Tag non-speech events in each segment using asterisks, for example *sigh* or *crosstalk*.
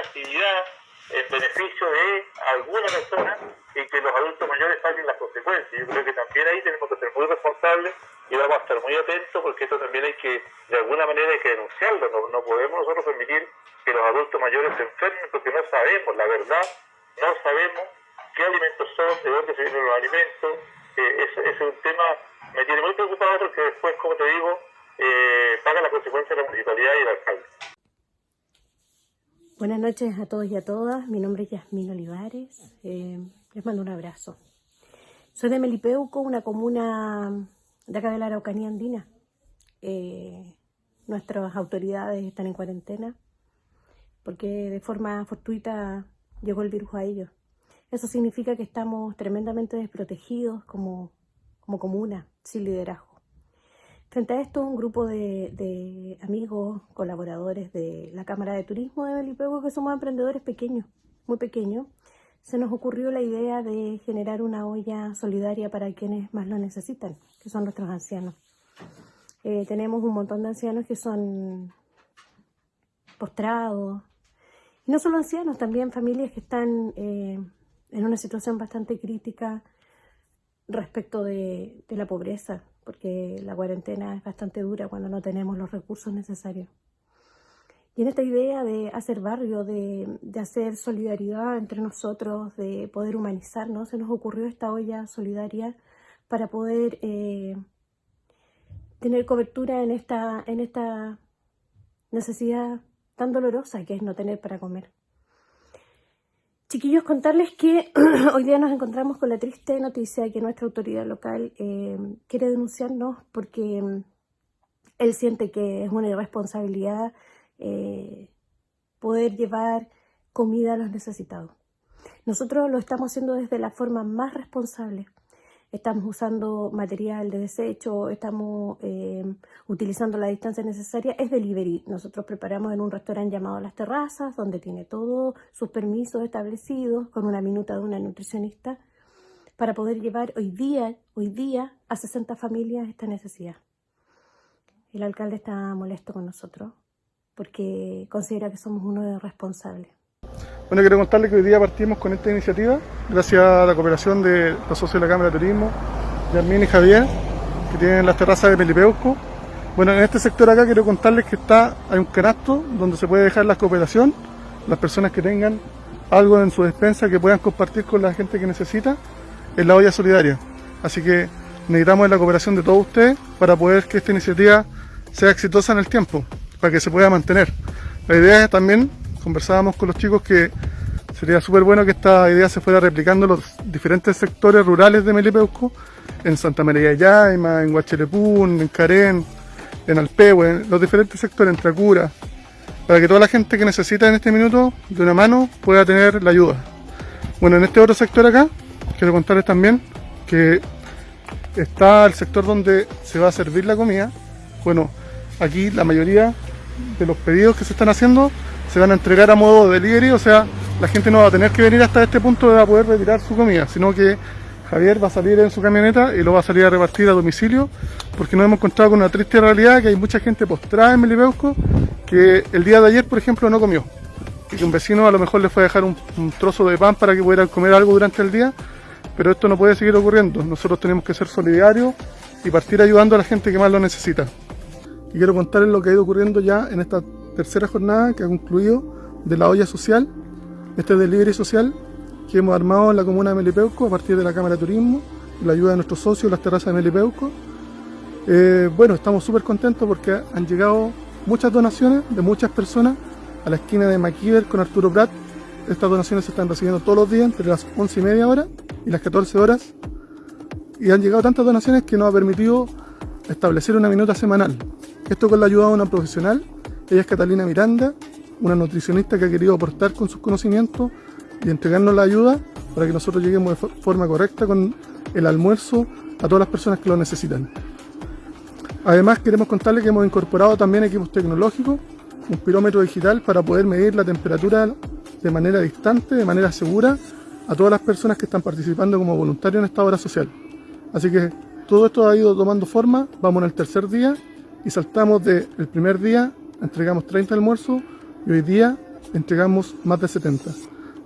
actividad en beneficio de alguna persona y que los adultos mayores paguen las consecuencias. Yo creo que también ahí tenemos que ser muy responsables y vamos a estar muy atentos porque esto también hay que, de alguna manera hay que denunciarlo. No, no podemos nosotros permitir que los adultos mayores se enfermen porque no sabemos, la verdad, no sabemos qué alimentos son, de dónde se vienen los alimentos. Eh, ese, es un tema, me tiene muy preocupado porque después, como te digo, eh, paga las consecuencias la municipalidad y el alcalde. Buenas noches a todos y a todas. Mi nombre es Yasmín Olivares. Eh, les mando un abrazo. Soy de Melipeuco, una comuna de acá de la Araucanía Andina. Eh, nuestras autoridades están en cuarentena porque de forma fortuita llegó el virus a ellos. Eso significa que estamos tremendamente desprotegidos como, como comuna, sin liderazgo. Frente a esto, un grupo de, amigos, colaboradores de la Cámara de Turismo de Melipeuco, que somos emprendedores pequeños, muy pequeños, se nos ocurrió la idea de generar una olla solidaria para quienes más lo necesitan, que son nuestros ancianos. Eh, tenemos un montón de ancianos que son postrados, y no solo ancianos, también familias que están eh, en una situación bastante crítica respecto de la pobreza, porque la cuarentena es bastante dura cuando no tenemos los recursos necesarios. Y en esta idea de hacer barrio, de, hacer solidaridad entre nosotros, de poder humanizarnos, se nos ocurrió esta olla solidaria para poder eh, tener cobertura en esta, en esta necesidad tan dolorosa que es no tener para comer. Chiquillos, contarles que *clears throat* hoy día nos encontramos con la triste noticia de que nuestra autoridad local eh, quiere denunciarnos porque mm, él siente que es una irresponsabilidad eh, poder llevar comida a los necesitados. Nosotros lo estamos haciendo desde la forma más responsable estamos usando material de desecho, estamos eh, utilizando la distancia necesaria, es delivery. Nosotros preparamos en un restaurante llamado Las Terrazas, donde tiene todos sus permisos establecidos, con una minuta de una nutricionista, para poder llevar hoy día, hoy día a 60 familias esta necesidad. El alcalde está molesto con nosotros porque considera que somos uno de los responsables. Bueno, quiero contarles que hoy día partimos con esta iniciativa, gracias a la cooperación de los socios de la Cámara de Turismo, Yarmín y Javier, que tienen las terrazas de Pelipeuco. Bueno, en este sector acá quiero contarles que está, hay un canasto donde se puede dejar la cooperación, las personas que tengan algo en su despensa que puedan compartir con la gente que necesita, en la olla solidaria. Así que necesitamos la cooperación de todos ustedes para poder que esta iniciativa sea exitosa en el tiempo, para que se pueda mantener. La idea es también conversábamos con los chicos que sería súper bueno que esta idea se fuera replicando en los diferentes sectores rurales de Melipeuco, en Santa María de Yaima, en Huachelepún, en Carén, en Alpehue, en los diferentes sectores, en Tracura, para que toda la gente que necesita en este minuto de una mano pueda tener la ayuda. Bueno, en este otro sector acá, quiero contarles también que está el sector donde se va a servir la comida. Bueno, aquí la mayoría de los pedidos que se están haciendo se van a entregar a modo delivery, o sea, la gente no va a tener que venir hasta este punto para poder retirar su comida, sino que Javier va a salir en su camioneta y lo va a salir a repartir a domicilio, porque nos hemos encontrado con una triste realidad que hay mucha gente postrada en Melipeuco que el día de ayer, por ejemplo, no comió. Y que un vecino a lo mejor le fue a dejar un, trozo de pan para que pudieran comer algo durante el día, pero esto no puede seguir ocurriendo. Nosotros tenemos que ser solidarios y partir ayudando a la gente que más lo necesita. Y quiero contarles lo que ha ido ocurriendo ya en esta tercera jornada que ha concluido de la olla social, este delivery social que hemos armado en la comuna de Melipeuco a partir de la Cámara de Turismo, la ayuda de nuestros socios, las terrazas de Melipeuco. Eh, bueno, estamos súper contentos porque han llegado muchas donaciones de muchas personas a la esquina de Maquiver con Arturo Prat. Estas donaciones se están recibiendo todos los días entre las 11 y media hora y las 14 horas. Y han llegado tantas donaciones que nos ha permitido establecer una minuta semanal. Esto con la ayuda de una profesional ella es Catalina Miranda, una nutricionista que ha querido aportar con sus conocimientos y entregarnos la ayuda para que nosotros lleguemos de forma correcta con el almuerzo a todas las personas que lo necesitan. Además queremos contarles que hemos incorporado también equipos tecnológicos, un pirómetro digital para poder medir la temperatura de manera distante, de manera segura, a todas las personas que están participando como voluntarios en esta obra social. Así que todo esto ha ido tomando forma, vamos en el tercer día y saltamos del primer día entregamos 30 almuerzos y hoy día entregamos más de 70.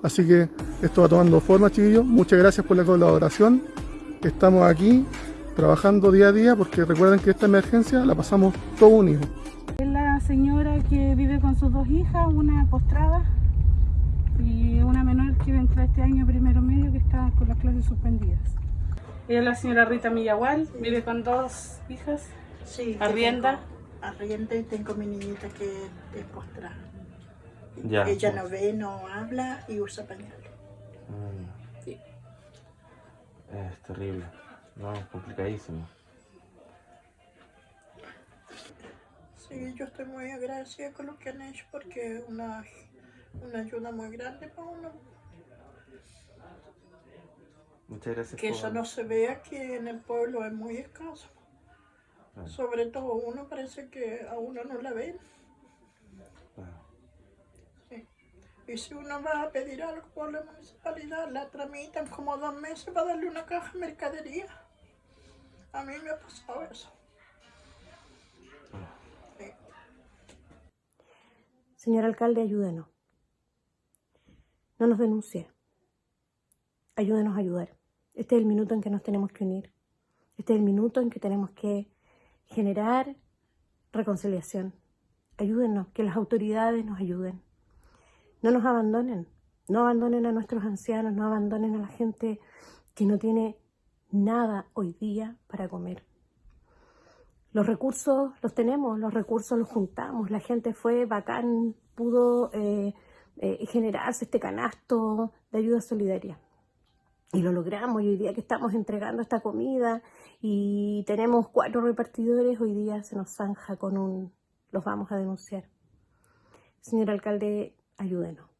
Así que esto va tomando forma, chiquillos. Muchas gracias por la colaboración. Estamos aquí trabajando día a día porque recuerden que esta emergencia la pasamos todos unidos. Es la señora que vive con sus dos hijas, una postrada y una menor que entra este año primero medio que está con las clases suspendidas. Ella es la señora Rita Millagual, vive con dos hijas, Sí, arrienda. Arrienda y tengo mi niñita que es postrada. Ya. Ella no ve, no habla y usa pañales. Mm. Es terrible. No, complicadísimo. Sí, yo estoy muy agradecida con lo que han hecho porque es una, una ayuda muy grande para uno. Muchas gracias Que por... eso no se ve aquí en el pueblo, es muy escaso. Claro, Sobre todo uno parece que a uno no la ven. claro. Sí. Y si uno va a pedir algo por la municipalidad, la tramitan como dos meses para darle una caja de mercadería. A mí me ha pasado eso. Sí. Señor alcalde, ayúdenos. No nos denuncie. Ayúdenos a ayudar. Este es el minuto en que nos tenemos que unir. Este es el minuto en que tenemos que generar reconciliación. Ayúdenos, que las autoridades nos ayuden. No nos abandonen. No abandonen a nuestros ancianos, no abandonen a la gente que no tiene nada hoy día para comer. Los recursos los tenemos, los recursos los juntamos, la gente fue bacán, pudo eh, eh, generarse este canasto de ayuda solidaria. Y lo logramos, y hoy día que estamos entregando esta comida y tenemos cuatro repartidores, hoy día se nos zanja con un, los vamos a denunciar. Señor alcalde, ayúdenos.